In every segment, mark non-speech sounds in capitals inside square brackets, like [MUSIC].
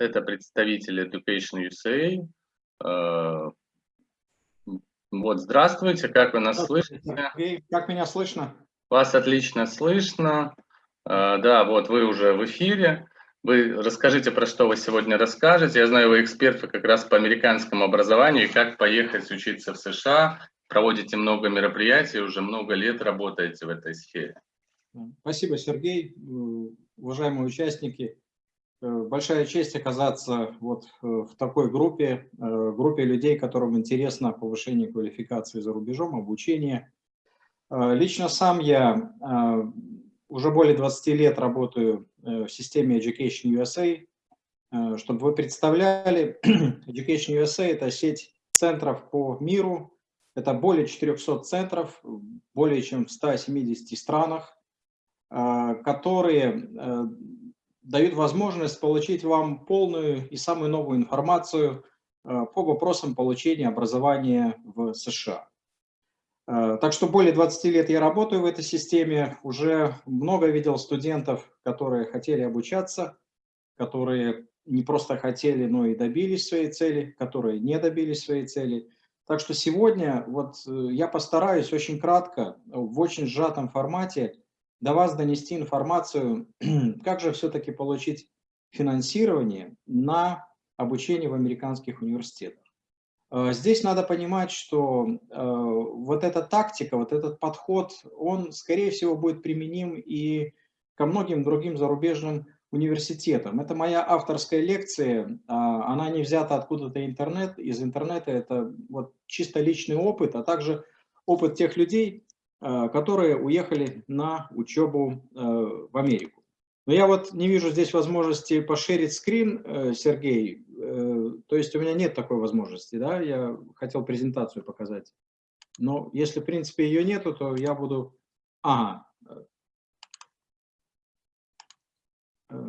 это представитель Education USA. Э, вот, здравствуйте, как вы нас слышите? Как меня слышно? Вас отлично слышно. Э, да, вот вы уже в эфире. Вы расскажите, про что вы сегодня расскажете. Я знаю, вы эксперты как раз по американскому образованию и как поехать учиться в США. Проводите много мероприятий, уже много лет работаете в этой сфере. Спасибо, Сергей. Уважаемые участники, Э, большая честь оказаться вот э, в такой группе, э, группе людей, которым интересно повышение квалификации за рубежом, обучение. Лично сам я уже более 20 лет работаю в системе Education USA. Чтобы вы представляли, [CLEARS THROAT] Education USA – это сеть центров по миру, это более 400 центров, более чем в 170 странах, которые дают возможность получить вам полную и самую новую информацию э, по вопросам получения образования в США. Э, так что более 20 лет я работаю в этой системе, уже много видел студентов, которые хотели обучаться, которые не просто хотели, но и добились своей цели, которые не добились своей цели. Так что сегодня вот э, я постараюсь очень кратко, в очень сжатом формате до вас донести информацию, [CLEARS THROAT] как же все-таки получить финансирование на обучение в американских университетах. Э, здесь надо понимать, что э, вот эта тактика, вот этот подход, он, скорее всего, будет применим и ко многим другим зарубежным университетам. Это моя авторская лекция, а, она не взята откуда-то интернет, из интернета, это вот чисто личный опыт, а также опыт тех людей, которые уехали на учебу э, в Америку. Но я вот не вижу здесь возможности пошерить скрин, э, Сергей, то есть у меня нет такой возможности, да, я хотел презентацию показать. Но если, в принципе, ее нету, то я буду... Ага.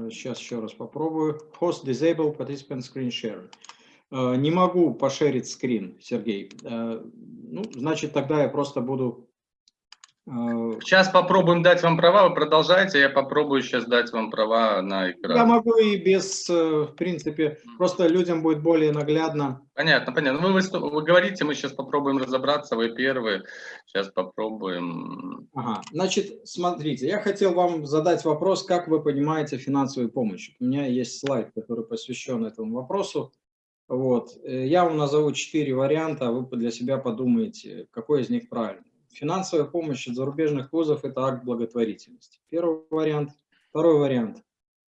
Сейчас еще раз попробую. Host disable participant screen share. Не могу пошерить скрин, Сергей. Ну, значит, тогда я просто буду Сейчас попробуем дать вам права, вы продолжайте, я попробую сейчас дать вам права на экран. Я могу и без, э, в принципе, просто людям будет более наглядно. Понятно, понятно. Вы, вы, вы говорите, мы сейчас попробуем разобраться, вы первые, сейчас попробуем. Ага, значит, смотрите, я хотел вам задать вопрос, как вы понимаете финансовую помощь. У меня есть слайд, который посвящен этому вопросу. Вот. Э, я вам назову четыре варианта, а вы для себя подумаете, какой из них правильный. Финансовая помощь от зарубежных вузов – это акт благотворительности. Первый вариант. Второй вариант.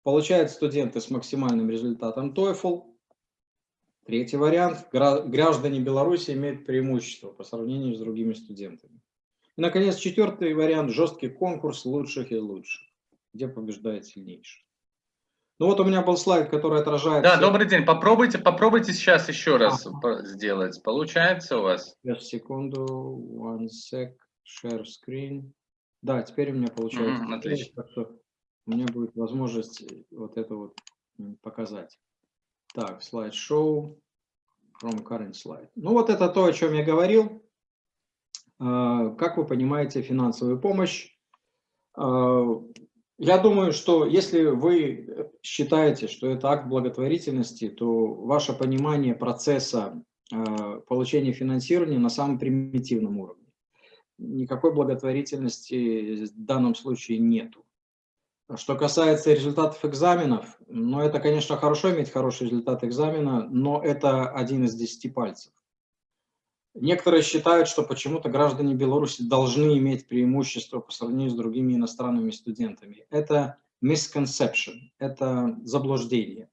Получают студенты с максимальным результатом TOEFL. Третий вариант. Граждане Беларуси имеют преимущество по сравнению с другими студентами. И, наконец, четвертый вариант – жесткий конкурс лучших из лучших, где побеждает сильнейший. Ну вот у меня был слайд, который отражает... Да, все... добрый день. Попробуйте, попробуйте сейчас еще раз а. сделать. Получается у вас? Сейчас, секунду. One sec. Share screen. Да, теперь у меня получается. Mm, отлично. Так что у меня будет возможность вот это вот показать. Так, слайд-шоу. From current slide. Ну вот это то, о чем я говорил. А, как вы понимаете, финансовую помощь а, я думаю, что если вы считаете, что это акт благотворительности, то ваше понимание процесса э, получения финансирования на самом примитивном уровне. Никакой благотворительности в данном случае нету. Что касается результатов экзаменов, ну это, конечно, хорошо иметь хороший результат экзамена, но это один из десяти пальцев. Некоторые считают, что почему-то граждане Беларуси должны иметь преимущество по сравнению с другими иностранными студентами. Это misconception, это заблуждение.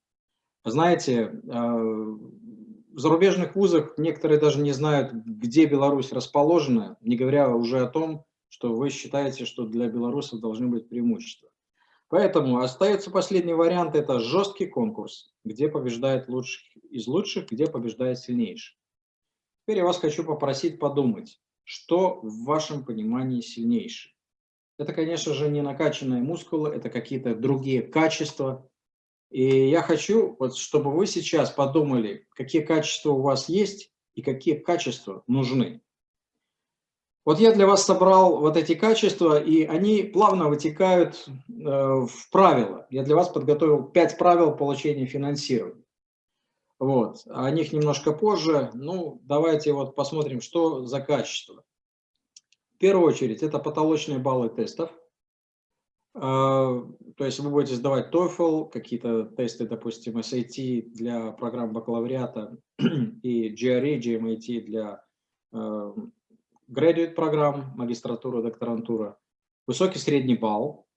Знаете, э, в зарубежных вузах некоторые даже не знают, где Беларусь расположена, не говоря уже о том, что вы считаете, что для белорусов должны быть преимущества. Поэтому остается последний вариант, это жесткий конкурс, где побеждает лучших из лучших, где побеждает сильнейший. Теперь я вас хочу попросить подумать, что в вашем понимании сильнейшее. Это, конечно же, не накачанные мускулы, это какие-то другие качества. И я хочу, вот, чтобы вы сейчас подумали, какие качества у вас есть и какие качества нужны. Вот я для вас собрал вот эти качества, и они плавно вытекают э, в правила. Я для вас подготовил пять правил получения финансирования. Вот, о них немножко позже. Ну, давайте вот посмотрим, что за качество. В первую очередь, это потолочные баллы тестов. Э, то есть вы будете сдавать TOEFL, какие-то тесты, допустим, SAT для программ бакалавриата [CLEARS THROAT] и GRE, GMAT для э, graduate программ, магистратура, докторантура, высокий средний балл,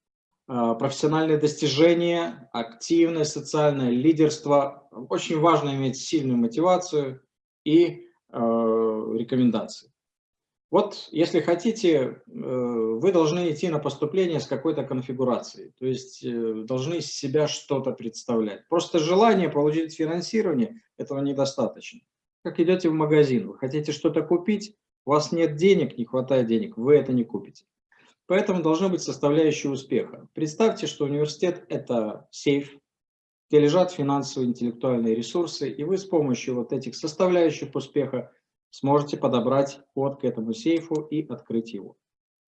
профессиональные достижения, активное социальное лидерство. Очень важно иметь сильную мотивацию и э, рекомендации. Вот, если хотите, э, вы должны идти на поступление с какой-то конфигурацией, то есть э, должны себя что-то представлять. Просто желание получить финансирование, этого недостаточно. Как идете в магазин, вы хотите что-то купить, у вас нет денег, не хватает денег, вы это не купите. Поэтому должны быть составляющие успеха. Представьте, что университет – это сейф, где лежат финансовые интеллектуальные ресурсы, и вы с помощью вот этих составляющих успеха сможете подобрать код к этому сейфу и открыть его.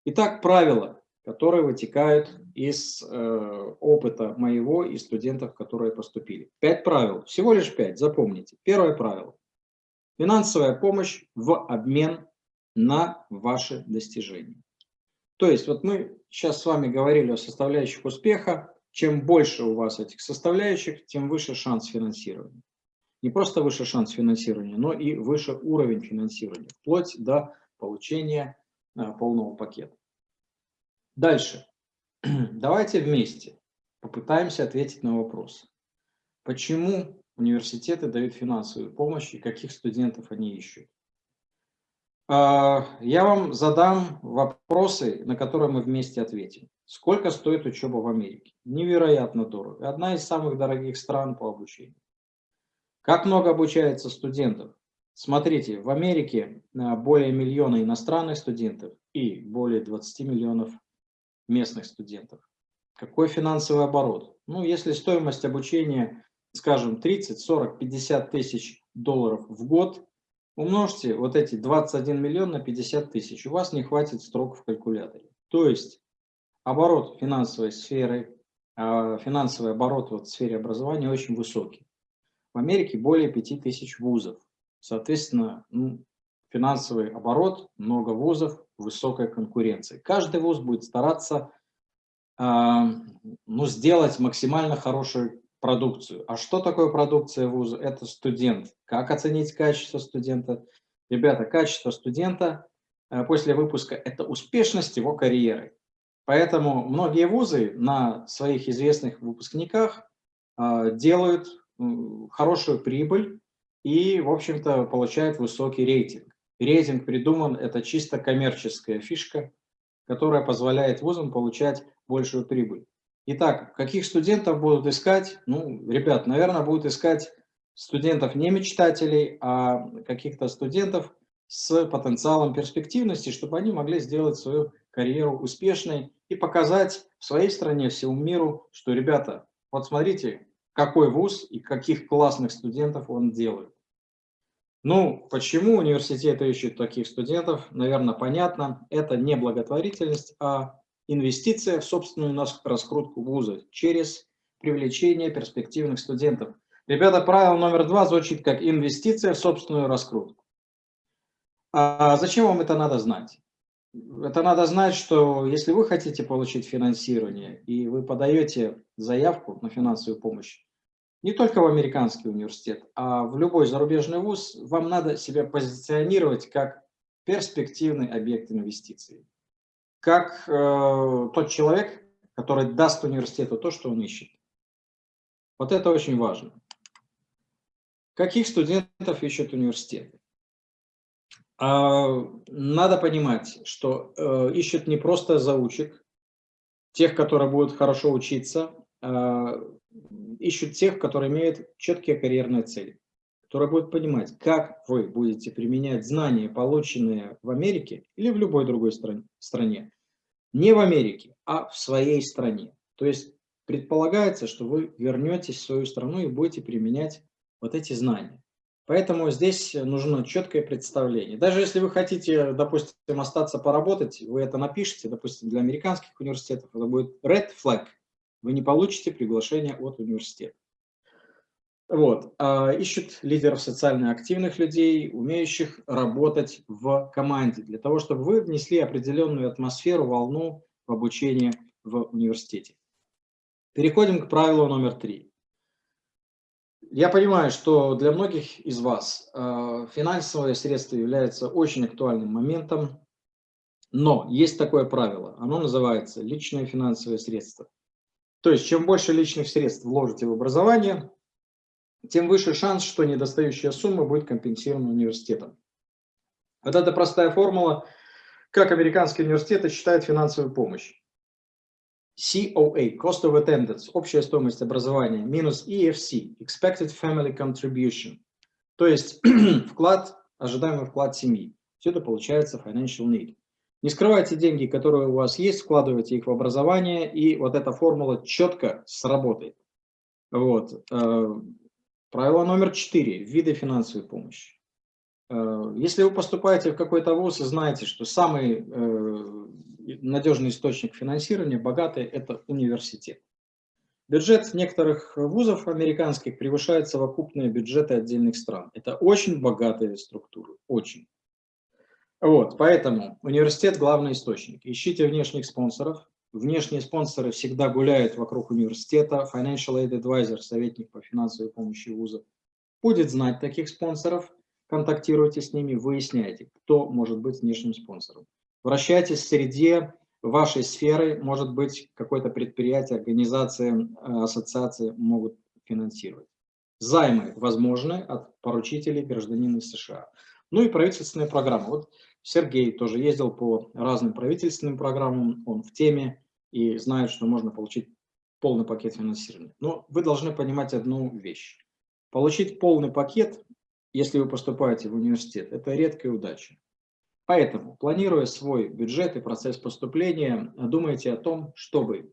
Итак, правила, которые вытекают из э, опыта моего и студентов, которые поступили. Пять правил, всего лишь пять, запомните. Первое правило. Финансовая помощь в обмен на ваши достижения. То есть вот мы сейчас с вами говорили о составляющих успеха. Чем больше у вас этих составляющих, тем выше шанс финансирования. Не просто выше шанс финансирования, но и выше уровень финансирования, вплоть до получения а, полного пакета. Дальше. [CLEARS THROAT] Давайте вместе попытаемся ответить на вопрос. Почему университеты дают финансовую помощь и каких студентов они ищут? А, я вам задам вопросы, на которые мы вместе ответим. Сколько стоит учеба в Америке? Невероятно дорого. Одна из самых дорогих стран по обучению. Как много обучается студентов? Смотрите, в Америке а, более миллиона иностранных студентов и более 20 миллионов местных студентов. Какой финансовый оборот? Ну, если стоимость обучения, скажем, 30, 40, 50 тысяч долларов в год, Умножьте вот эти 21 миллион на 50 тысяч, у вас не хватит строк в калькуляторе. То есть оборот финансовой сферы, а, финансовый оборот в сфере образования очень высокий. В Америке более 5 тысяч вузов. Соответственно, ну, финансовый оборот, много вузов, высокая конкуренция. Каждый вуз будет стараться э, ну, сделать максимально хороший продукцию. А что такое продукция вуза? Это студент. Как оценить качество студента? Ребята, качество студента э, после выпуска – это успешность его карьеры. Поэтому многие вузы на своих известных выпускниках э, делают хорошую прибыль и, в общем-то, получают высокий рейтинг. Рейтинг придуман, это чисто коммерческая фишка, которая позволяет вузам получать большую прибыль. Итак, каких студентов будут искать? Ну, ребят, наверное, будут искать студентов не мечтателей, а каких-то студентов с потенциалом перспективности, чтобы они могли сделать свою карьеру успешной и показать в своей стране, всему миру, что, ребята, вот смотрите, какой вуз и каких классных студентов он делает. Ну, почему университеты ищут таких студентов, наверное, понятно. Это не благотворительность, а инвестиция в собственную раскрутку вуза через привлечение перспективных студентов. Ребята, правило номер два звучит как инвестиция в собственную раскрутку. А зачем вам это надо знать? Это надо знать, что если вы хотите получить финансирование и вы подаете заявку на финансовую помощь, не только в американский университет, а в любой зарубежный вуз, вам надо себя позиционировать как перспективный объект инвестиций как э, тот человек, который даст университету то, что он ищет. Вот это очень важно. Каких студентов ищут университеты? А, надо понимать, что э, ищут не просто заучек, тех, которые будут хорошо учиться, а ищут тех, которые имеют четкие карьерные цели, которые будут понимать, как вы будете применять знания, полученные в Америке или в любой другой стране, не в Америке, а в своей стране. То есть предполагается, что вы вернетесь в свою страну и будете применять вот эти знания. Поэтому здесь нужно четкое представление. Даже если вы хотите, допустим, остаться поработать, вы это напишите, допустим, для американских университетов, это будет red flag, вы не получите приглашение от университета. Вот. А, ищут лидеров социально активных людей, умеющих работать в команде, для того, чтобы вы внесли определенную атмосферу, волну в обучение в университете. Переходим к правилу номер три. Я понимаю, что для многих из вас э, финансовые средства являются очень актуальным моментом, но есть такое правило, оно называется личные финансовые средства. То есть, чем больше личных средств вложите в образование, тем выше шанс, что недостающая сумма будет компенсирована университетом. Вот это простая формула, как американские университеты считают финансовую помощь. COA, Cost of Attendance, общая стоимость образования, минус EFC, Expected Family Contribution, то есть [CLEARS THROAT] вклад, ожидаемый вклад семьи. Все это получается Financial Need. Не скрывайте деньги, которые у вас есть, вкладывайте их в образование, и вот эта формула четко сработает. Вот. Правило номер четыре. Виды финансовой помощи. Э, если вы поступаете в какой-то вуз и знаете, что самый э, надежный источник финансирования, богатый, это университет. Бюджет некоторых вузов американских превышает совокупные бюджеты отдельных стран. Это очень богатые структуры, очень. Вот, поэтому университет – главный источник. Ищите внешних спонсоров. Внешние спонсоры всегда гуляют вокруг университета. Financial Aid Advisor, советник по финансовой помощи вуза, будет знать таких спонсоров. Контактируйте с ними, выясняйте, кто может быть внешним спонсором. Вращайтесь в среде вашей сферы, может быть, какое-то предприятие, организация, э, ассоциации могут финансировать. Займы возможны от поручителей гражданина США. Ну и правительственные программы. Вот Сергей тоже ездил по разным правительственным программам, он в теме и знает, что можно получить полный пакет финансирования. Но вы должны понимать одну вещь. Получить полный пакет, если вы поступаете в университет, это редкая удача. Поэтому, планируя свой бюджет и процесс поступления, думайте о том, чтобы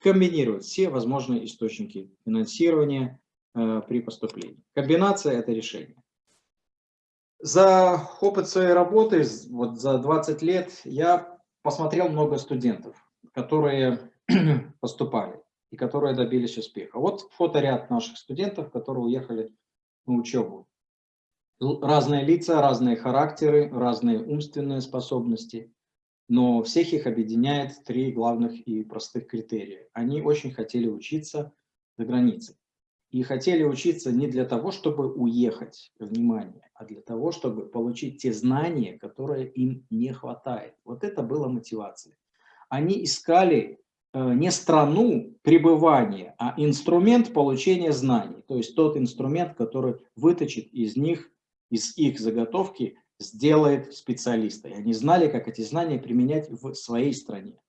комбинировать все возможные источники финансирования э, при поступлении. Комбинация – это решение. За опыт своей работы, вот за 20 лет, я посмотрел много студентов, которые [CLEARS THROAT] поступали и которые добились успеха. Вот фоторяд наших студентов, которые уехали на учебу разные лица, разные характеры, разные умственные способности, но всех их объединяет три главных и простых критерия. Они очень хотели учиться за границей. И хотели учиться не для того, чтобы уехать, внимание, а для того, чтобы получить те знания, которые им не хватает. Вот это была мотивация. Они искали э, не страну пребывания, а инструмент получения знаний. То есть тот инструмент, который выточит из них из их заготовки сделает специалиста. И они знали, как эти знания применять в своей стране.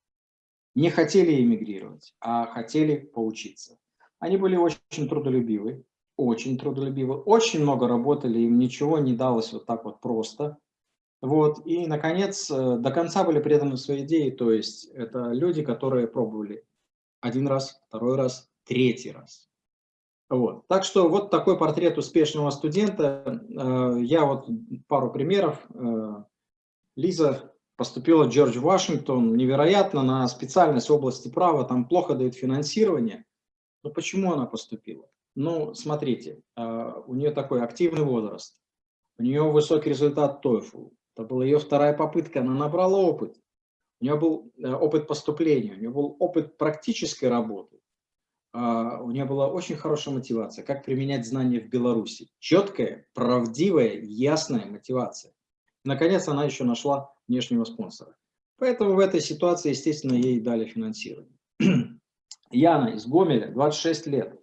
Не хотели эмигрировать, а хотели поучиться. Они были очень трудолюбивы, очень трудолюбивы, очень много работали, им ничего не далось вот так вот просто. Вот. И, наконец, э, до конца были преданы своей идее, то есть это люди, которые пробовали один раз, второй раз, третий раз. Вот. Так что вот такой портрет успешного студента. Э, я вот пару примеров. Э, Лиза поступила в Джордж Вашингтон, невероятно, на специальность области права, там плохо дают финансирование. Но почему она поступила? Ну, смотрите, у нее такой активный возраст, у нее высокий результат TOEFL, это была ее вторая попытка, она набрала опыт. У нее был опыт поступления, у нее был опыт практической работы. А, у нее была очень хорошая мотивация, как применять знания в Беларуси. Четкая, правдивая, ясная мотивация. Наконец, она еще нашла внешнего спонсора. Поэтому в этой ситуации, естественно, ей дали финансирование. [CLEARS THROAT] Яна из Гомеля, 26 лет.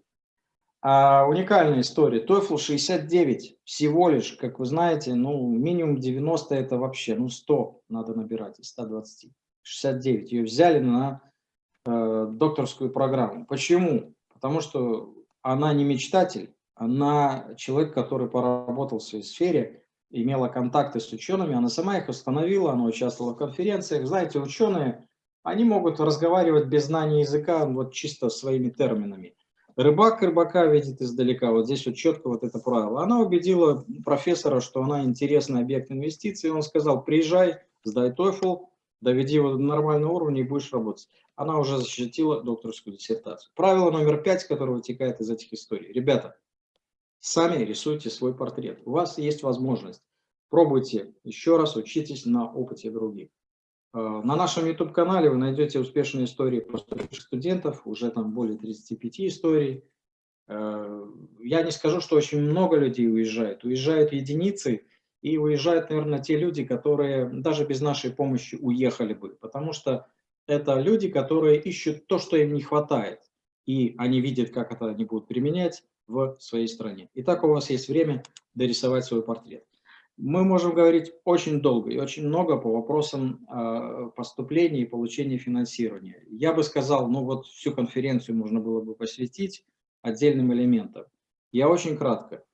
А, уникальная история. TOEFL 69 всего лишь, как вы знаете, ну, минимум 90 это вообще, ну, 100 надо набирать из 120. 69. Ее взяли на Э, докторскую программу. Почему? Потому что она не мечтатель, она человек, который поработал в своей сфере, имела контакты с учеными, она сама их установила, она участвовала в конференциях. Знаете, ученые, они могут разговаривать без знания языка вот чисто своими терминами. Рыбак рыбака видит издалека. Вот здесь вот четко вот это правило. Она убедила профессора, что она интересный объект инвестиций. Он сказал, приезжай, сдай TOEFL, доведи его до нормального уровня и будешь работать. Она уже защитила докторскую диссертацию. Правило номер пять, которое вытекает из этих историй. Ребята, сами рисуйте свой портрет. У вас есть возможность. Пробуйте еще раз, учитесь на опыте других. Э, на нашем YouTube-канале вы найдете успешные истории поступивших студентов, уже там более 35 историй. Э, я не скажу, что очень много людей уезжает. Уезжают единицы, и уезжают, наверное, те люди, которые даже без нашей помощи уехали бы, потому что это люди, которые ищут то, что им не хватает, и они видят, как это они будут применять в своей стране. Итак, у вас есть время дорисовать свой портрет. Мы можем говорить очень долго и очень много по вопросам э, поступления и получения финансирования. Я бы сказал, ну вот всю конференцию можно было бы посвятить отдельным элементам. Я очень кратко.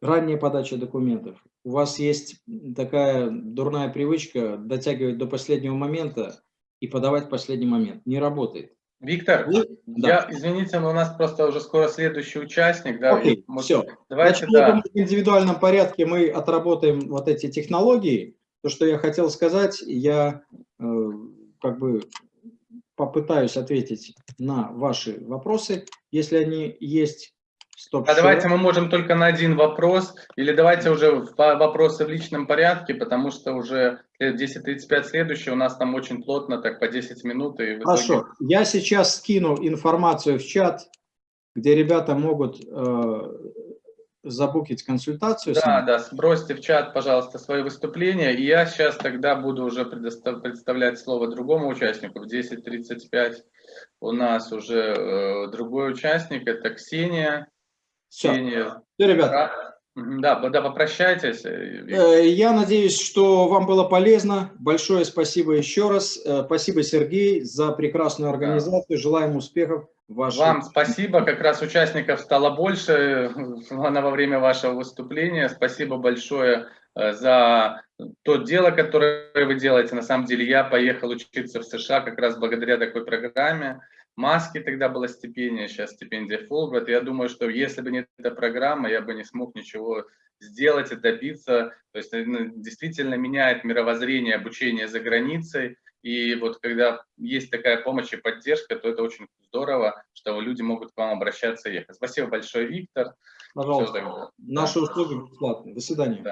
Ранняя подача документов. У вас есть такая дурная привычка дотягивать до последнего момента и подавать в последний момент. Не работает. Виктор, Вы? я, да. извините, но у нас просто уже скоро следующий участник. Да, Окей, может, все. Давайте, Значит, да. в индивидуальном порядке мы отработаем вот эти технологии. То, что я хотел сказать, я э, как бы попытаюсь ответить на ваши вопросы, если они есть. Стоп, а давайте мы можем только на один вопрос, или давайте уже вопросы в личном порядке, потому что уже 10.35 следующий, у нас там очень плотно, так по 10 минут. И Хорошо, итоге... я сейчас скину информацию в чат, где ребята могут э, забукить консультацию. Да, да, сбросьте в чат, пожалуйста, свои выступления, и я сейчас тогда буду уже представлять слово другому участнику. В 10.35 у нас уже э, другой участник, это Ксения. Все, Все ребята. Да, да, попрощайтесь. Э, я надеюсь, что вам было полезно. Большое спасибо еще раз. Э, спасибо, Сергей, за прекрасную организацию. Да. Желаем успехов. Вашей... Вам спасибо. Как раз участников стало больше э, во время вашего выступления. Спасибо большое за то дело, которое вы делаете. На самом деле я поехал учиться в США как раз благодаря такой программе. Маски тогда была стипендия, сейчас стипендия Fulbright. Я думаю, что если бы не эта программа, я бы не смог ничего сделать и добиться. То есть действительно меняет мировоззрение обучения за границей. И вот когда есть такая помощь и поддержка, то это очень здорово, что люди могут к вам обращаться и ехать. Спасибо большое, Виктор. Пожалуйста. Наши услуги бесплатные. До свидания. Да.